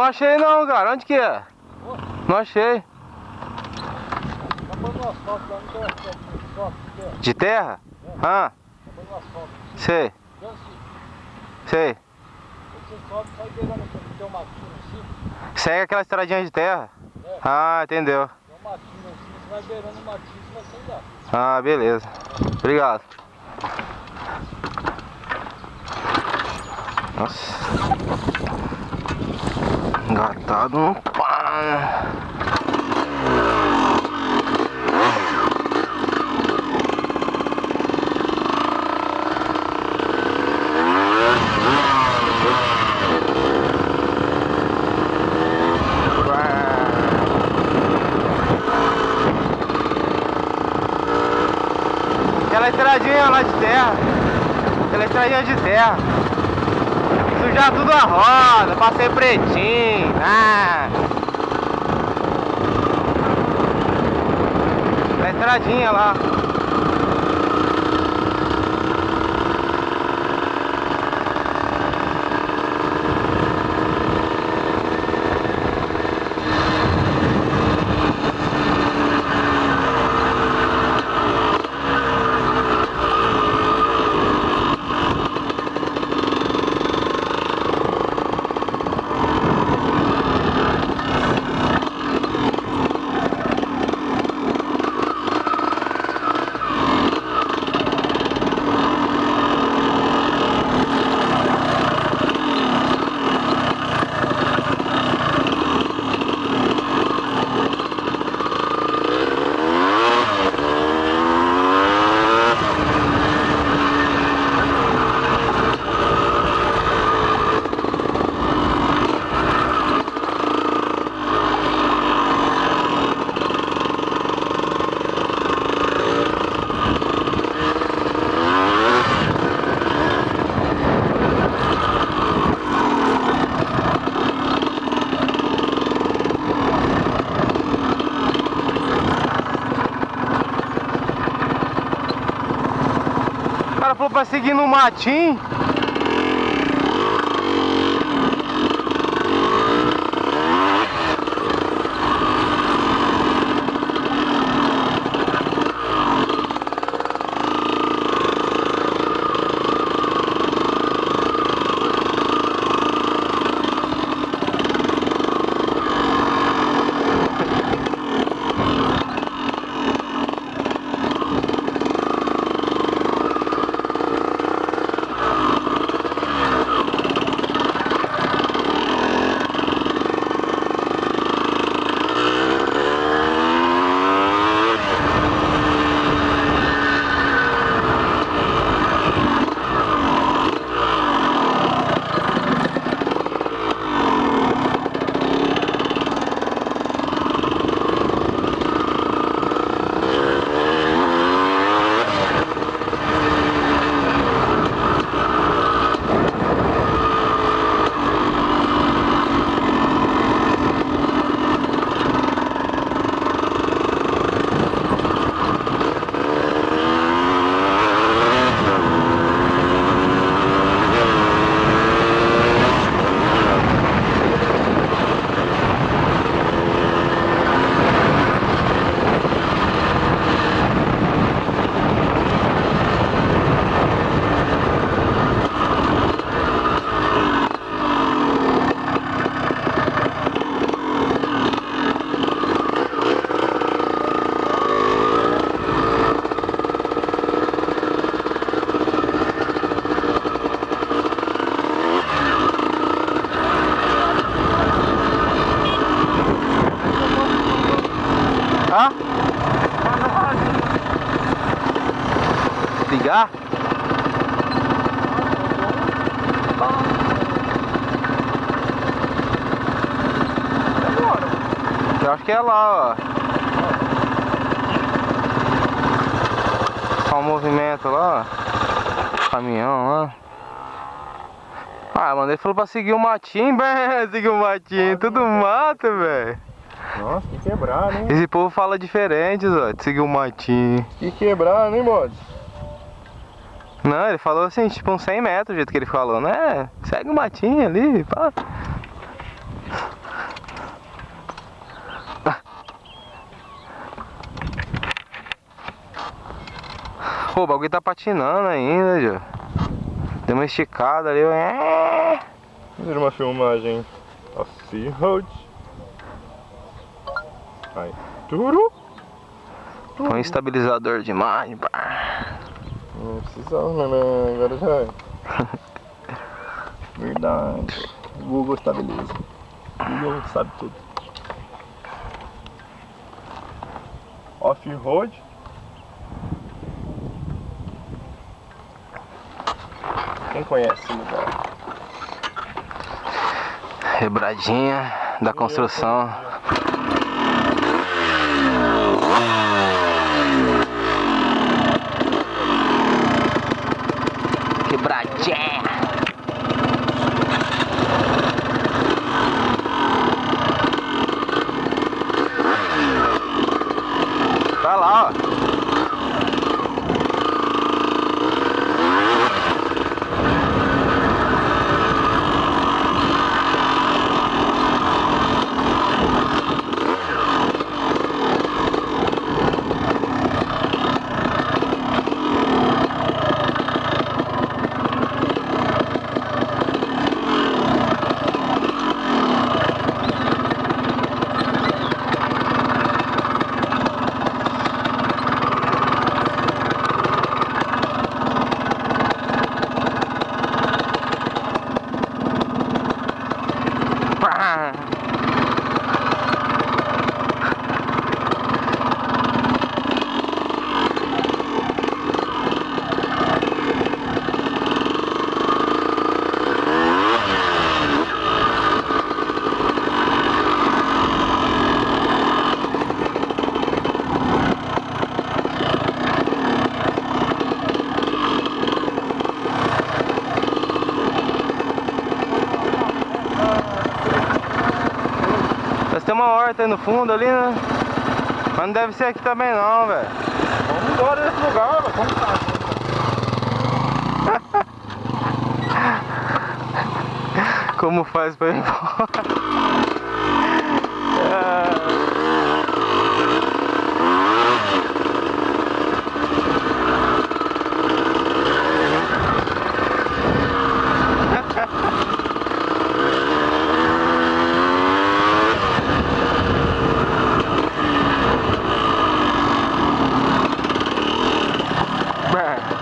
não achei não, cara. Onde que é? Não achei. De terra? Ah. Sei. Sei. Segue aquela estradinha de terra? Ah, entendeu. Ah, beleza. Obrigado. Nossa. Engatado no pá. Aquela estradinha lá de terra. Aquela estradinha de terra sujar tudo a roda, passei pretinho, ah. Na estradinha lá. Pra seguir no matinho Desligar? Eu acho que é lá, ó. Só um movimento lá, ó. Caminhão lá. Ah, mano, ele falou pra seguir o matinho, velho. Seguir o matinho, tudo mato, velho. Nossa, que quebrado, hein? Esse povo fala diferente, ó, de seguir o matinho. Que quebrado, hein, mods? Não, ele falou assim, tipo uns 100 metros, do jeito que ele falou, né? Segue o matinho ali, pá. Pô, o bagulho tá patinando ainda, Jô. Deu uma esticada ali, ó. Fazer uma filmagem off-road. Aí. Turu. Um estabilizador de imagem, pá. Não precisava, né? Agora já é. Verdade. Google estabiliza. Google sabe tudo. Off-road. Quem conhece o lugar? Rebradinha da construção. Quebradinha. Tá lá, ó. Pá. Mas tem uma horta aí no fundo ali, né? Mas não deve ser aqui também não, velho. Vamos embora desse lugar, mano. Vamos tá. Como faz pra ir embora? Ah. Bah.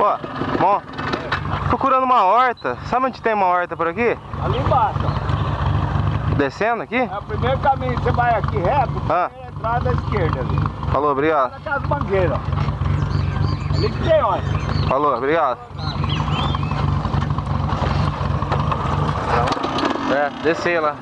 Ó, bom, procurando uma horta. Sabe onde tem uma horta por aqui? Ali embaixo. Descendo aqui? é o primeiro caminho, você vai aqui reto, Ah. primeira entrada à esquerda ali. Falou, obrigado. Naquelas mangueiras, ó. Ali que tem, ó. Falou, obrigado. É, descer lá.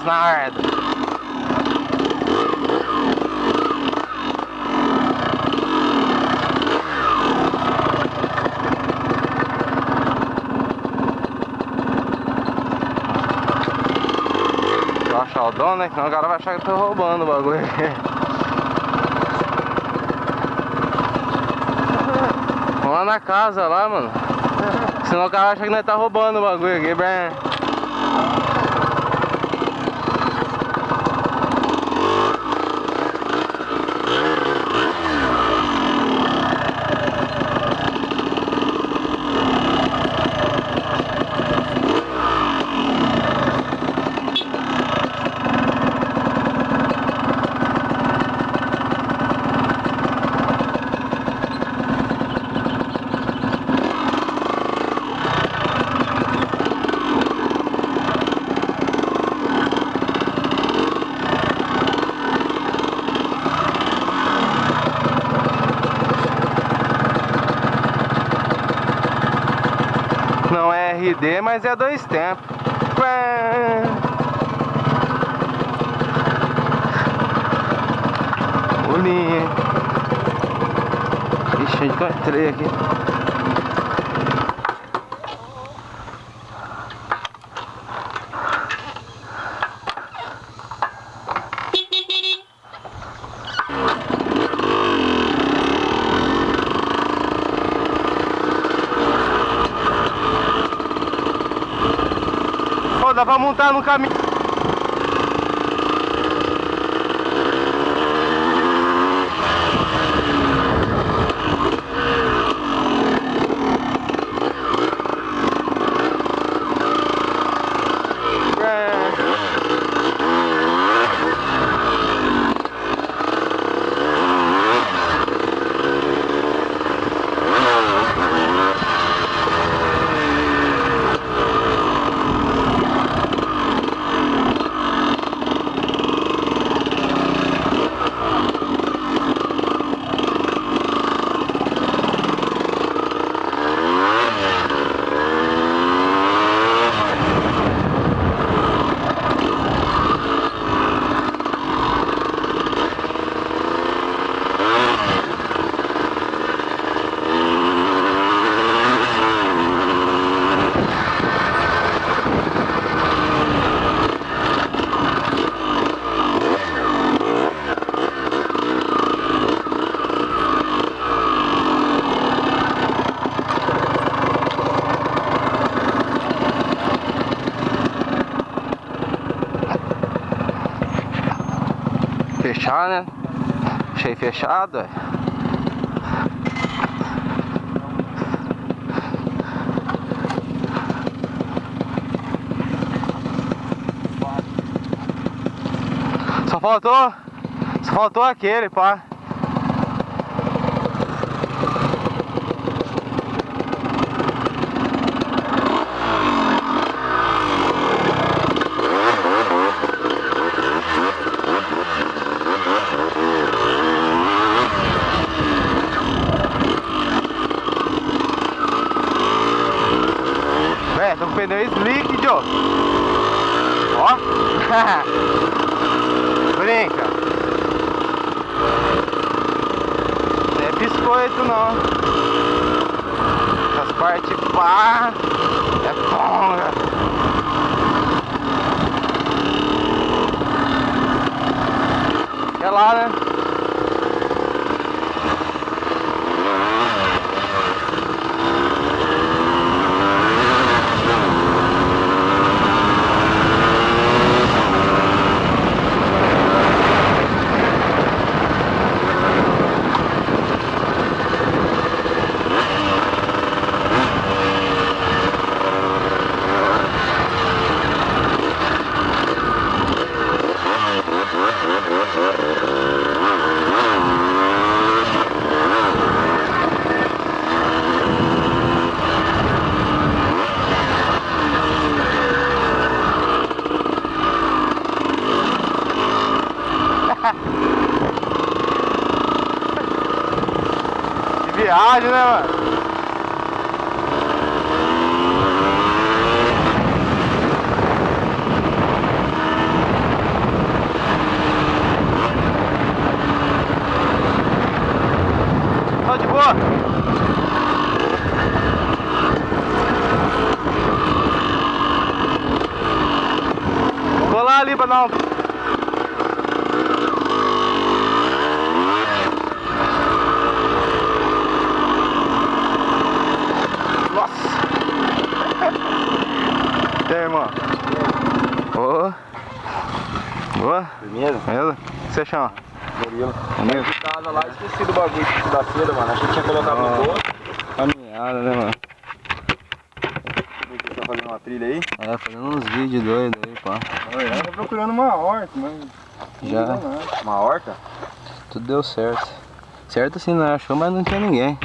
Deixa eu achar o dono, né? Senão o cara vai achar que eu tô roubando o bagulho. Vamos lá na casa lá, mano. Senão o cara acha que nós tá roubando o bagulho aqui, bem. Não é RD, mas é dois tempos. Bolinha. Ixi, eu entrei aqui? Pra montar no caminho. Fechar, né? Achei fechado, é. Só faltou. Só faltou aquele, pá. Pneu Joe. Ó. Brinca. Não é biscoito, não. Essas partes pá. É ponga. É lá, né? Que viagem, né, mano? Vou lá ali pra dar um. Nossa! E aí, irmão? Ô! Boa? Primeiro, Beleza? O que você chama? Murilo. Murilo? Eu tava lá e esqueci do bagulho da seda, mano. Achei que tinha colocado Ah. no bolso. Caminhada, né, mano? Você tá fazendo uma trilha aí? É, fazendo uns vídeos doidos aí, pá. Eu tô procurando uma horta, mas. Já. Uma horta? Tudo deu certo. Certo assim, não achou, mas não tinha ninguém.